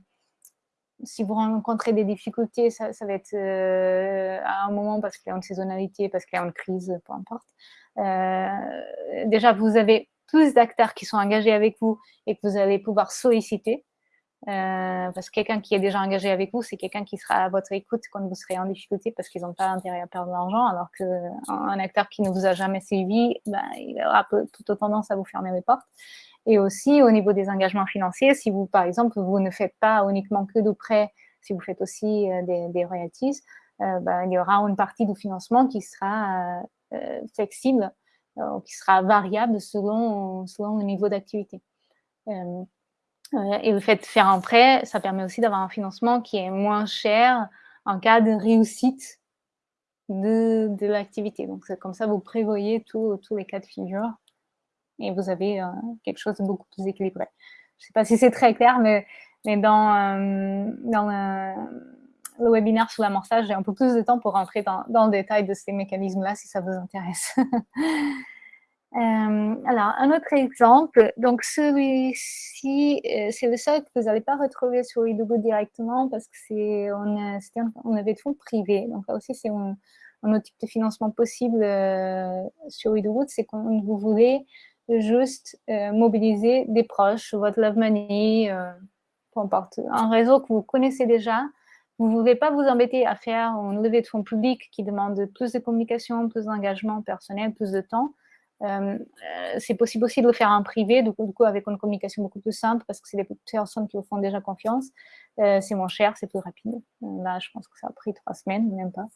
si vous rencontrez des difficultés, ça, va être à un moment parce qu'il y a une saisonnalité, parce qu'il y a une crise, peu importe. déjà, vous avez plus d'acteurs qui sont engagés avec vous et que vous allez pouvoir solliciter. Euh, parce que quelqu'un qui est déjà engagé avec vous, c'est quelqu'un qui sera à votre écoute quand vous serez en difficulté parce qu'ils n'ont pas intérêt à perdre de l'argent, alors qu'un acteur qui ne vous a jamais suivi, ben, il aura plutôt tendance à vous fermer les portes. Et aussi, au niveau des engagements financiers, si vous, par exemple, vous ne faites pas uniquement que de prêts, si vous faites aussi euh, des, royalties, euh, ben, il y aura une partie du financement qui sera flexible, qui sera variable selon le niveau d'activité. Et le fait de faire un prêt, ça permet aussi d'avoir un financement qui est moins cher en cas de réussite de, l'activité. Donc, comme ça, vous prévoyez tous les cas de figure et vous avez euh, quelque chose de beaucoup plus équilibré. Je ne sais pas si c'est très clair, mais, dans, euh, dans le, webinaire sur l'amorçage, j'ai un peu plus de temps pour rentrer dans le détail de ces mécanismes-là, si ça vous intéresse. Euh, alors, un autre exemple, donc celui-ci, euh, c'est le seul que vous n'allez pas retrouver sur Idogo directement parce que c'est on, on avait de fonds privés. Donc là aussi, c'est un, autre type de financement possible euh, sur Idogo, c'est quand vous voulez juste mobiliser des proches, votre love money, peu importe, un réseau que vous connaissez déjà. Vous ne voulez pas vous embêter à faire une levée de fonds public qui demande plus de communication, plus d'engagement personnel, plus de temps. Euh, c'est possible aussi de le faire en privé, du coup, avec une communication beaucoup plus simple, parce que c'est des personnes qui vous font déjà confiance. Euh, c'est moins cher, c'est plus rapide. Euh, là, je pense que ça a pris trois semaines, même pas.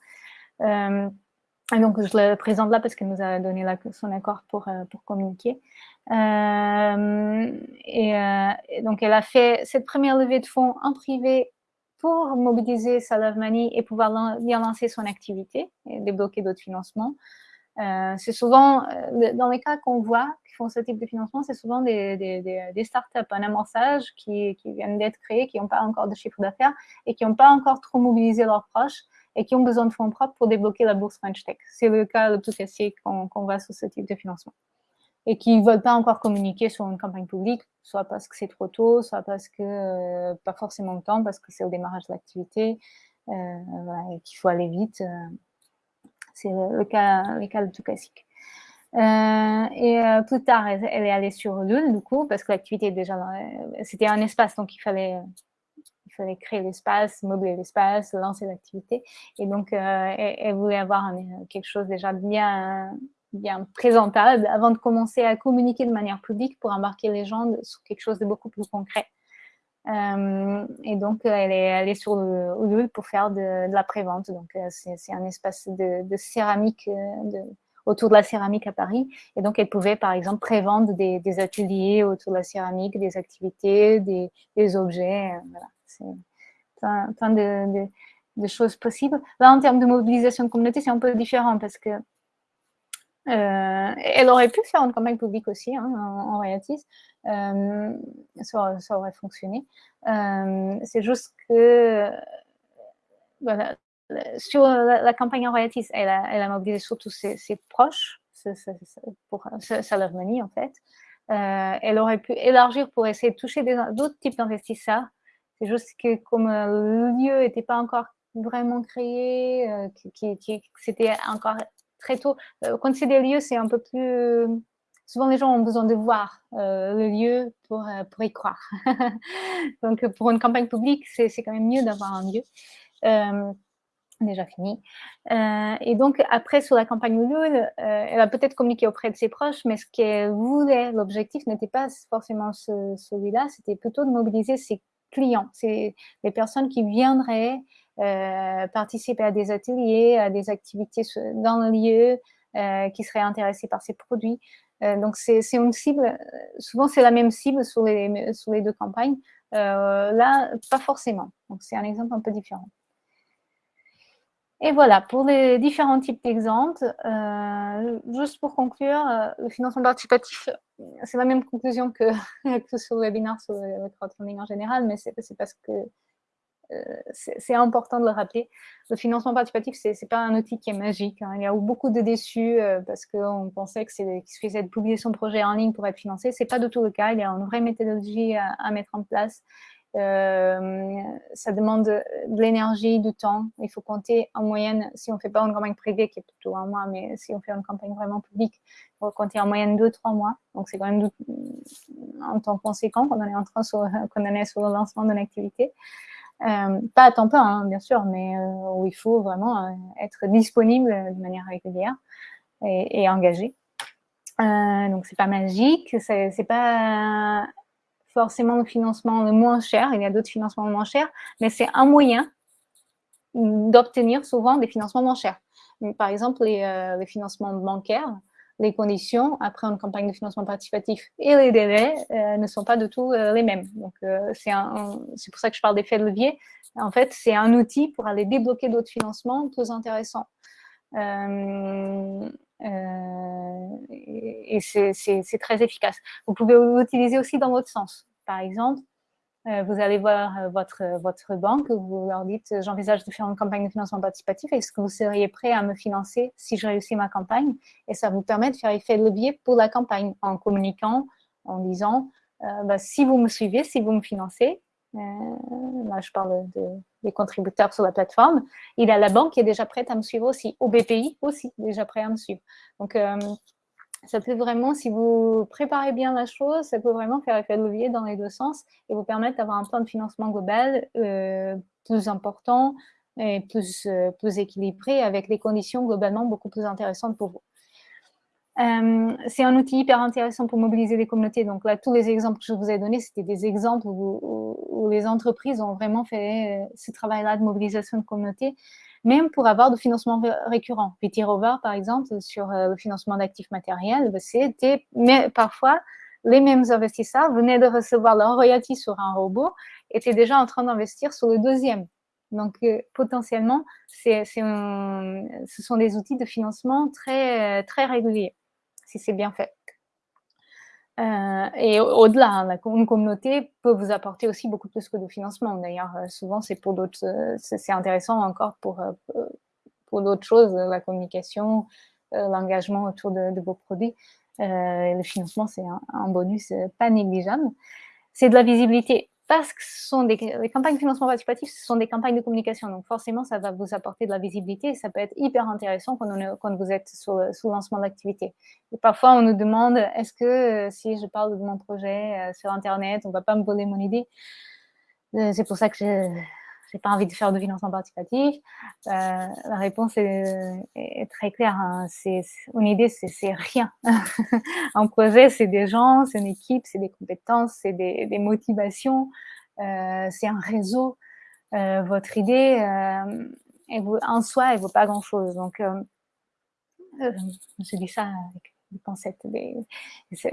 donc, je le présente là parce qu'elle nous a donné son accord pour, communiquer. Et, donc, elle a fait cette première levée de fonds en privé pour mobiliser sa Love Money et pouvoir bien lancer son activité et débloquer d'autres financements. Euh, c'est souvent, euh, dans les cas qu'on voit qui font ce type de financement, c'est souvent des, startups en amorçage qui, viennent d'être créées, qui n'ont pas encore de chiffre d'affaires et qui n'ont pas encore trop mobilisé leurs proches et qui ont besoin de fonds propres pour débloquer la bourse French Tech. C'est le cas le plus classique qu'on voit sur ce type de financement. Et qui ne veulent pas encore communiquer sur une campagne publique, soit parce que c'est trop tôt, soit parce que euh, pas forcément le temps, parce que c'est au démarrage de l'activité, et qu'il faut aller vite. C'est le cas, le cas tout classique. Euh, et euh, plus tard, elle, est allée sur Lul, du coup, parce que l'activité déjà, c'était un espace, donc il fallait, il fallait créer l'espace, meubler l'espace, lancer l'activité. Et donc, euh, elle, voulait avoir quelque chose déjà bien, bien présentable avant de commencer à communiquer de manière publique pour embarquer les gens sur quelque chose de beaucoup plus concret. Euh, et donc, elle est allée sur le Ulule pour faire de, la prévente. Donc, euh, c'est un espace de, céramique, euh, autour de la céramique à Paris. Et donc, elle pouvait, par exemple, prévendre des, des ateliers autour de la céramique, des activités, des, objets. Voilà, c'est plein, de, choses possibles. Là, en termes de mobilisation de communauté, c'est un peu différent parce que euh, elle aurait pu faire une campagne publique aussi hein, en, en euh, ça, aurait fonctionné. Euh, c'est juste que sur la, campagne en royalties, elle a, mobilisé surtout ses, ses proches pour sa en fait. Elle aurait pu élargir pour essayer de toucher d'autres types d'investisseurs. C'est juste que comme le lieu n'était pas encore vraiment créé, qui, c'était encore très tôt. Euh, quand c'est des lieux, c'est un peu plus... Souvent, les gens ont besoin de voir euh, le lieu pour, euh, pour y croire. Donc, pour une campagne publique, c'est quand même mieux d'avoir un lieu. déjà fini. et donc, après, sur la campagne Ulule, elle a peut-être communiqué auprès de ses proches, mais ce qu'elle voulait, l'objectif n'était pas forcément celui-là, c'était plutôt de mobiliser ses clients, les personnes qui viendraient participer à des ateliers, à des activités dans le lieu, euh, qui seraient intéressés par ces produits. Euh, donc, c'est une cible, souvent c'est la même cible sur les, sur les deux campagnes. là, pas forcément. Donc, c'est un exemple un peu différent. Et voilà, pour les différents types d'exemples, euh, juste pour conclure, le financement participatif, c'est la même conclusion que, que sur le webinaire sur le crowdfunding en général, mais c'est parce que euh, c'est important de le rappeler. Le financement participatif, ce n'est pas un outil qui est magique. Hein. Il y a beaucoup de déçus euh, parce qu'on pensait qu'il suffisait de publier son projet en ligne pour être financé. Ce n'est pas du tout le cas. Il y a une vraie méthodologie à, mettre en place. Euh, ça demande de l'énergie, du temps. Il faut compter en moyenne, si on ne fait pas une campagne privée, qui est plutôt un mois, mais si on fait une campagne vraiment publique, il faut compter en moyenne deux, trois mois. Donc, c'est quand même un temps conséquent qu'on est en train sur, qu'on est sur le lancement d'une activité. Euh, pas à temps plein, hein, bien sûr, mais euh, où il faut vraiment être disponible de manière régulière et, engagé. donc, c'est pas magique, c'est pas forcément le financement le moins cher, il y a d'autres financements moins chers, mais c'est un moyen d'obtenir souvent des financements moins chers. Par exemple, les, euh, financements bancaires, les conditions après une campagne de financement participatif et les délais euh, ne sont pas du tout euh, les mêmes. Donc, c'est pour ça que je parle d'effet de levier. En fait, c'est un outil pour aller débloquer d'autres financements plus intéressants. Euh, et, c'est très efficace. Vous pouvez l'utiliser aussi dans votre sens. Par exemple, euh, vous allez voir euh, votre, votre banque, vous leur dites « j'envisage de faire une campagne de financement participatif, est-ce que vous seriez prêt à me financer si je réussis ma campagne ?» Et ça vous permet de faire effet levier pour la campagne en communiquant, en disant bah, si vous me suivez, si vous me financez, euh, là je parle des contributeurs sur la plateforme, il a la banque qui est déjà prête à me suivre aussi, au BPI aussi, déjà prêt à me suivre. Donc, euh, ça peut vraiment, si vous préparez bien la chose, ça peut vraiment faire effet de levier dans les deux sens et vous permettre d'avoir un plan de financement global euh, plus important et plus, plus équilibré avec des conditions globalement beaucoup plus intéressantes pour vous. Euh, c'est un outil hyper intéressant pour mobiliser les communautés. Donc là, tous les exemples que je vous ai donnés, c'était des exemples où, les entreprises ont vraiment fait euh, ce travail-là de mobilisation de communautés, même pour avoir du financement récurrent. Petit Rover, par exemple, sur euh, le financement d'actifs matériels, c'était parfois les mêmes investisseurs venaient de recevoir leur royalty sur un robot, étaient déjà en train d'investir sur le deuxième. Donc, potentiellement, ce sont des outils de financement très, très réguliers si c'est bien fait. Euh, et au-delà, hein, une communauté peut vous apporter aussi beaucoup plus que de financement. D'ailleurs, euh, souvent, c'est pour d'autres, euh, c'est intéressant encore pour, pour d'autres choses, la communication, l'engagement autour de, vos produits. le financement, c'est un, bonus pas négligeable. C'est de la visibilité les campagnes de financement participatif, ce sont des campagnes de communication. Donc forcément, ça va vous apporter de la visibilité et ça peut être hyper intéressant quand, vous êtes sous, lancement d'activité. Parfois, on nous demande, est-ce que euh, si je parle de mon projet euh, sur Internet, on ne va pas me voler mon idée? Euh, C'est pour ça que je n'ai pas envie de faire de financement participatif. la réponse est, très claire. Hein. une idée, c'est rien. un projet, c'est des gens, c'est une équipe, c'est des compétences, c'est des, motivations, c'est un réseau. votre idée, en soi, elle vaut pas grand-chose. Donc, je dis ça avec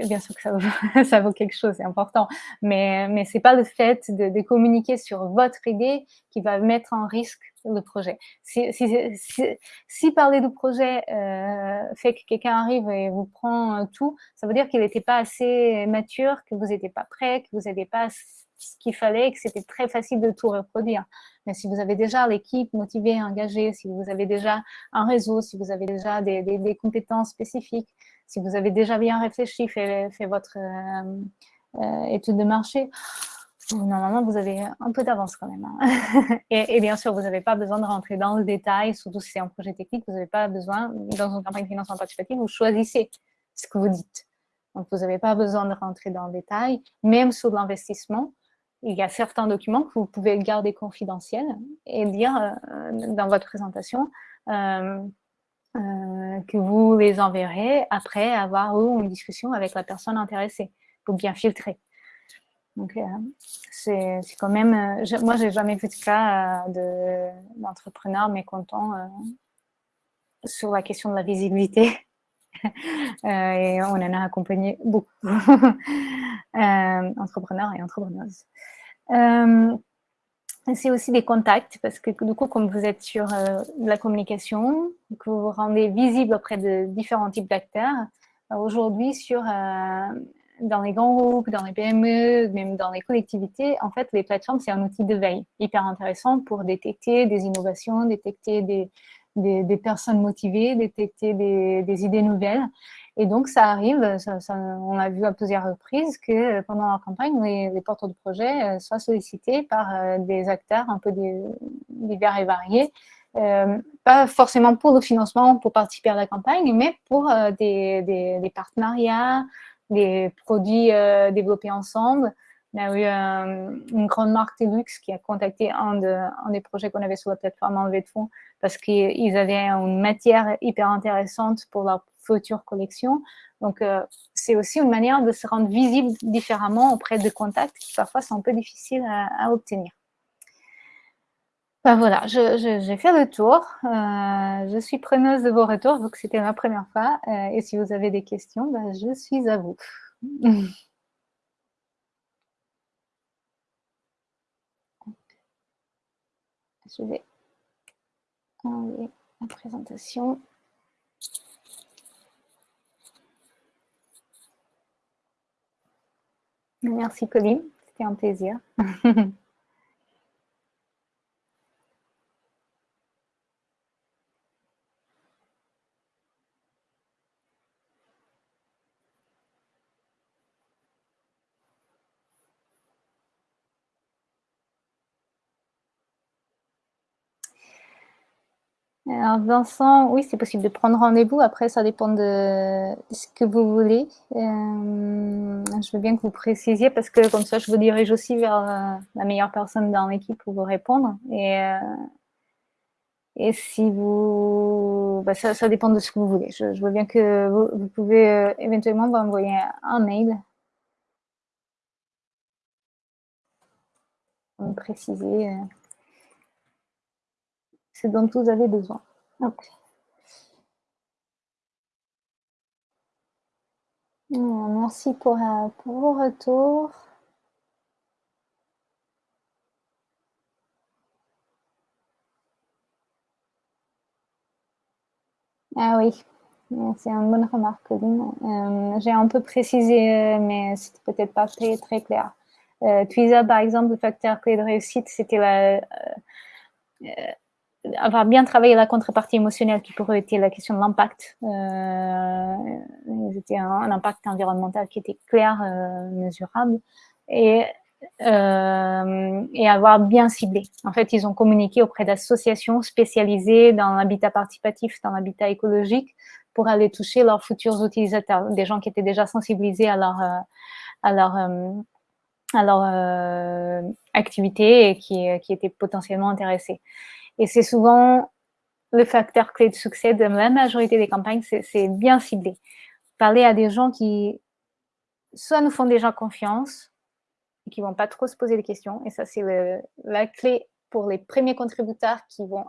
bien sûr que ça vaut, quelque chose, c'est important, mais, mais ce n'est pas le fait de, communiquer sur votre idée qui va mettre en risque le projet. Si, parler du projet euh, fait que quelqu'un arrive et vous prend tout, ça veut dire qu'il n'était pas assez mature, que vous n'étiez pas prêt, que vous n'avez pas ce qu'il fallait, que c'était très facile de tout reproduire. Mais si vous avez déjà l'équipe motivée, engagée, si vous avez déjà un réseau, si vous avez déjà des, des compétences spécifiques, si vous avez déjà bien réfléchi, fait, votre euh, euh, étude de marché, normalement, vous avez un peu d'avance quand même. Hein. et, bien sûr, vous n'avez pas besoin de rentrer dans le détail, surtout si c'est un projet technique, vous n'avez pas besoin, dans une campagne de financement participatif, vous choisissez ce que vous dites. Donc, vous n'avez pas besoin de rentrer dans le détail. Même sur l'investissement, il y a certains documents que vous pouvez garder confidentiels et dire euh, dans votre présentation, que vous les enverrez après avoir eu une discussion avec la personne intéressée pour bien filtrer. Donc, euh, c'est quand même... Euh, je, moi, j'ai jamais vu de cas d'entrepreneur mécontent sur la question de la visibilité. et on en a accompagné beaucoup, entrepreneurs et entrepreneuses c'est aussi des contacts, parce que du coup, comme vous êtes sur euh, la communication, que vous vous rendez visible auprès de différents types d'acteurs, euh, aujourd'hui, euh, dans les grands groupes, dans les PME, même dans les collectivités, en fait, les plateformes, c'est un outil de veille hyper intéressant pour détecter des innovations, détecter des, des, personnes motivées, détecter des, idées nouvelles. Et donc, ça arrive, on a vu à plusieurs reprises que pendant la campagne, les, porteurs de projet soient sollicités par des acteurs un peu divers et variés, pas forcément pour le financement, pour participer à la campagne, mais pour des, partenariats, des produits développés ensemble, y a eu euh, une grande marque de luxe qui a contacté un, des projets qu'on avait sur la plateforme en de fonds parce qu'ils avaient une matière hyper intéressante pour leur future collection. Donc, euh, c'est aussi une manière de se rendre visible différemment auprès de contacts qui parfois sont un peu difficiles à, obtenir. Ben voilà, j'ai fait le tour. Euh, je suis preneuse de vos retours, vu que c'était ma première fois. et si vous avez des questions, ben, je suis à vous. Je vais enlever la présentation. Merci Colline, c'était un plaisir. Alors Vincent, oui, c'est possible de prendre rendez-vous. Après, ça dépend de ce que vous voulez. Euh, je veux bien que vous précisiez parce que comme ça, je vous dirige aussi vers euh, la meilleure personne dans l'équipe pour vous répondre. Et, euh, et si vous... Bah, ça, dépend de ce que vous voulez. Je, veux bien que vous, pouvez éventuellement m'envoyer un mail pour me préciser ce dont vous avez besoin. Merci pour, euh, pour vos retours. Ah oui, c'est une bonne remarque, euh, J'ai un peu précisé, euh, mais c'était peut-être pas très, très clair. Euh, par exemple, le facteur clé de réussite, c'était la, avoir bien travaillé la contrepartie émotionnelle qui pourrait être la question de l'impact. Euh, c'était un, impact environnemental qui était clair, euh, mesurable, et, euh, et avoir bien ciblé. En fait, ils ont communiqué auprès d'associations spécialisées dans l'habitat participatif, dans l'habitat écologique, pour aller toucher leurs futurs utilisateurs, des gens qui étaient déjà sensibilisés à leur, à leur, à leur activité et qui, qui étaient potentiellement intéressés. Et c'est souvent le facteur clé de succès de la majorité des campagnes, c'est bien ciblé. Parler à des gens qui soit nous font déjà confiance et qui vont pas trop se poser des questions. Et ça, c'est la clé pour les premiers contributeurs qui vont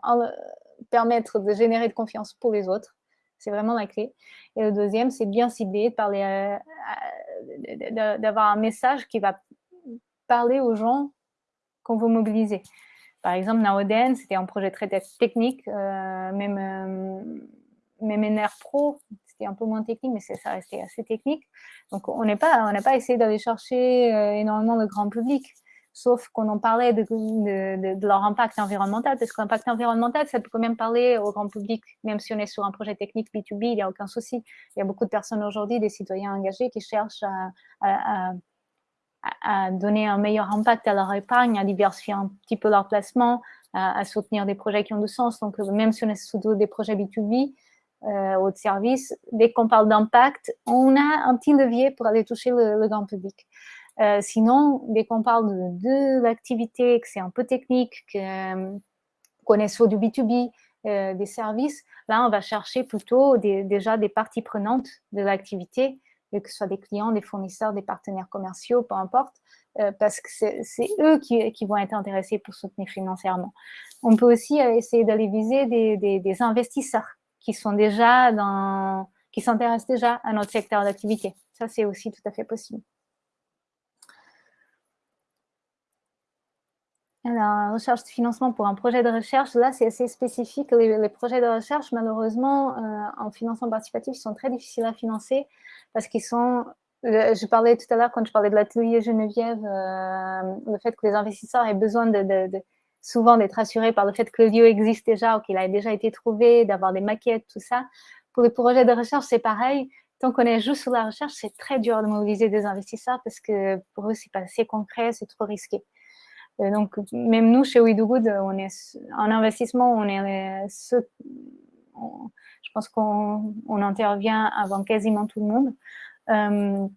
permettre de générer de confiance pour les autres. C'est vraiment la clé. Et le deuxième, c'est bien ciblé, parler, d'avoir un message qui va parler aux gens qu'on veut mobiliser. Par exemple, Naoden, c'était un projet très technique, euh, même, euh, NR Pro, c'était un peu moins technique, mais ça restait assez technique. Donc, on n'a pas, essayé d'aller chercher euh, énormément de grand public, sauf qu'on en parlait de, de, leur impact environnemental, parce que l'impact environnemental, ça peut quand même parler au grand public, même si on est sur un projet technique B2B, il n'y a aucun souci. Il y a beaucoup de personnes aujourd'hui, des citoyens engagés, qui cherchent à, donner un meilleur impact à leur épargne, à diversifier un petit peu leur placement, à, soutenir des projets qui ont du sens. Donc, euh, même si on est surtout des projets B2B euh, ou de services, dès qu'on parle d'impact, on a un petit levier pour aller toucher le, grand public. Euh, sinon, dès qu'on parle de, l'activité, que c'est un peu technique, qu'on est sur du B2B, des services, là, on va chercher plutôt déjà des parties prenantes de l'activité que ce soit des clients, des fournisseurs, des partenaires commerciaux, peu importe, euh, parce que c'est eux qui, vont être intéressés pour soutenir financièrement. On peut aussi euh, essayer d'aller viser des, investisseurs qui sont déjà dans, qui s'intéressent déjà à notre secteur d'activité. Ça, c'est aussi tout à fait possible. Alors, recherche de financement pour un projet de recherche, là, c'est assez spécifique. Les, projets de recherche, malheureusement, euh, en financement participatif, sont très difficiles à financer parce qu'ils sont... je parlais tout à l'heure, quand je parlais de l'atelier Geneviève, euh, le fait que les investisseurs aient besoin souvent d'être assuré par le fait que le lieu existe déjà ou qu'il a déjà été trouvé, d'avoir des maquettes, tout ça. Pour les projets de recherche, c'est pareil. Tant qu'on est juste sur la recherche, c'est très dur de mobiliser des investisseurs parce que pour eux, c'est pas assez concret, c'est trop risqué. Euh, donc, même nous, chez We Do Good, on est en investissement, on est ce, je pense qu'on intervient avant quasiment tout le monde. Euh,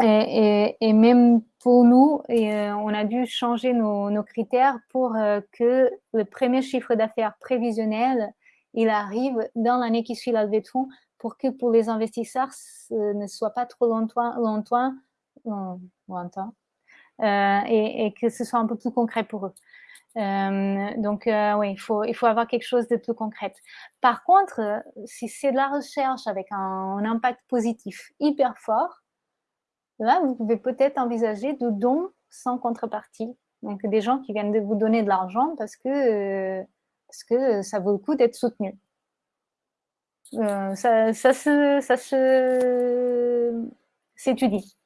et, même pour nous, euh, on a dû changer nos, critères pour euh, que le premier chiffre d'affaires prévisionnel, il arrive dans l'année qui suit la levée de fonds pour que pour les investisseurs, ce ne soit pas trop longtemps, longtemps, longtemps euh, et, et, que ce soit un peu plus concret pour eux. Euh, donc, euh, oui, il faut, il faut avoir quelque chose de plus concret. Par contre, si c'est de la recherche avec un, impact positif hyper fort, Là, vous pouvez peut-être envisager de dons sans contrepartie. Donc, des gens qui viennent de vous donner de l'argent parce que, parce que ça vaut le coup d'être soutenu. Euh, ça, ça, se, ça s'étudie.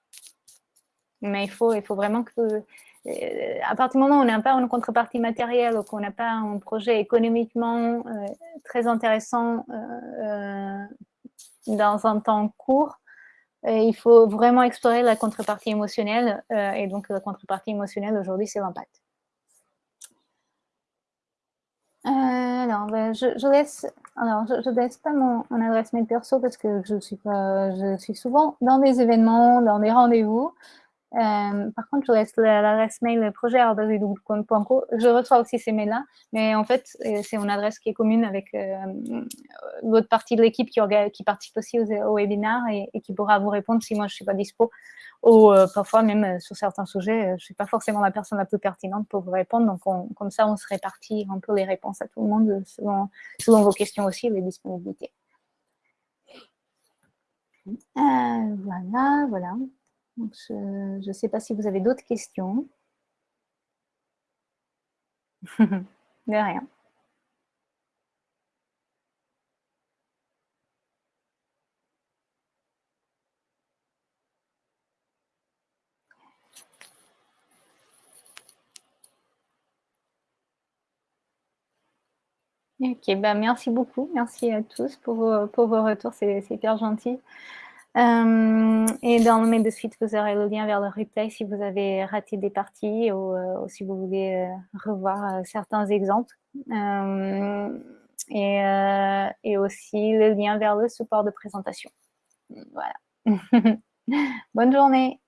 Mais il faut, il faut vraiment que, euh, à partir du moment où on n'a pas une contrepartie matérielle ou qu'on n'a pas un projet économiquement euh, très intéressant dans un temps court, il faut vraiment explorer la contrepartie émotionnelle. Euh, et donc, la contrepartie émotionnelle, aujourd'hui, c'est l'impact. Euh, alors, ben, je, laisse, alors, je, laisse pas mon, adresse mail perso parce que je suis je suis souvent dans des événements, dans des rendez-vous. Euh, par contre, je laisse l'adresse mail projet.co. Je reçois aussi ces mails-là, mais en fait, euh, c'est une adresse qui est commune avec euh, l'autre partie de l'équipe qui, qui, participe aussi au, webinaire et, qui pourra vous répondre si moi je ne suis pas dispo. Ou parfois, même sur certains sujets, je ne suis pas forcément la personne la plus pertinente pour vous répondre. Donc, comme ça, on se répartit un peu les réponses à tout le monde selon, selon vos questions aussi, les disponibilités. voilà, voilà je ne sais pas si vous avez d'autres questions. De rien. Ok, ben merci beaucoup. Merci à tous pour vos, pour vos retours. C'est hyper gentil. Euh, et dans le mail de suite, vous aurez le lien vers le replay si vous avez raté des parties ou, euh, si vous voulez euh, revoir certains exemples. Et, et, aussi le lien vers le support de présentation. Voilà. Bonne journée.